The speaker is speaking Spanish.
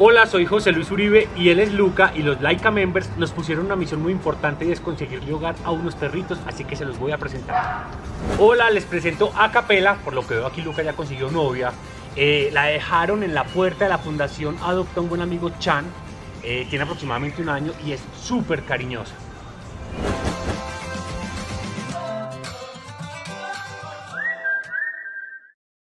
Hola, soy José Luis Uribe y él es Luca y los Laika Members nos pusieron una misión muy importante y es conseguirle hogar a unos perritos, así que se los voy a presentar. Hola, les presento a Capela, por lo que veo aquí Luca ya consiguió novia. Eh, la dejaron en la puerta de la fundación Adopta un buen amigo Chan, eh, tiene aproximadamente un año y es súper cariñosa.